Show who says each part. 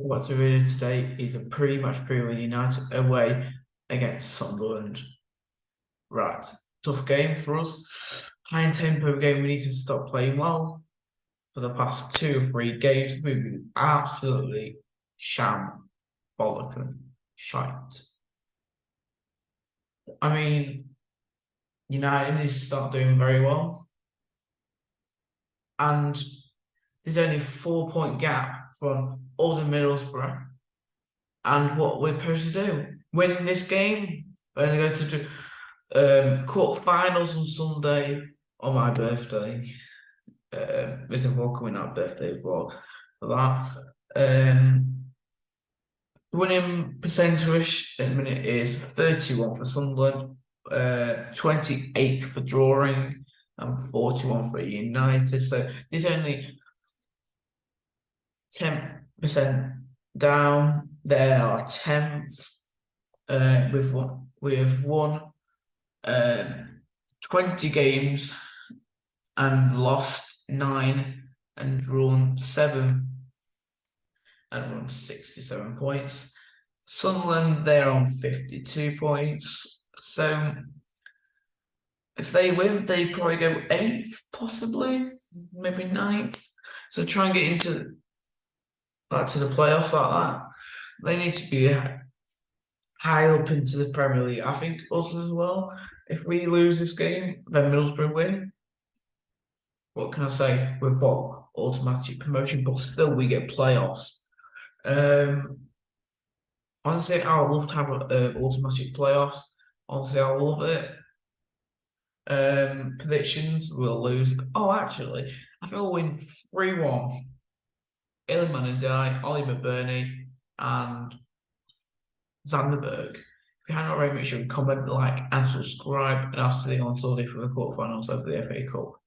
Speaker 1: what to read today is a pretty much period United away against Sunderland. Right, tough game for us. High tempo game. We need to stop playing well. For the past two or three games, we've been absolutely sham, bollocking, shite. I mean, United needs to start doing very well. And there's only four point gap from and Middlesbrough. And what we're supposed to do, win this game. We're going to go to do um, quarter finals on Sunday on my birthday. Um, there's a vlog coming out, birthday vlog for that. Um, winning percentage at the minute is 31 for Sunderland, uh, 28 for drawing, and 41 for United. So there's only 10% down. They are 10th. Uh, we've won, we've won uh, 20 games and lost nine and drawn seven and won 67 points. Sunderland, they're on 52 points. So if they win, they probably go eighth, possibly, maybe ninth. So try and get into like to the playoffs like that. They need to be high up into the Premier League. I think us as well. If we lose this game, then Middlesbrough win. What can I say? We've got automatic promotion, but still we get playoffs. Um, honestly, I would love to have uh, automatic playoffs. Honestly, I love it. Um, predictions we'll lose. Oh, actually, I think we'll win 3 1. Iliman Ndiaye, Oli McBurnie, and Sander Berge. If you haven't already, make sure you comment, like, and subscribe. And I'll see you on Sunday for the quarterfinals of the FA Cup.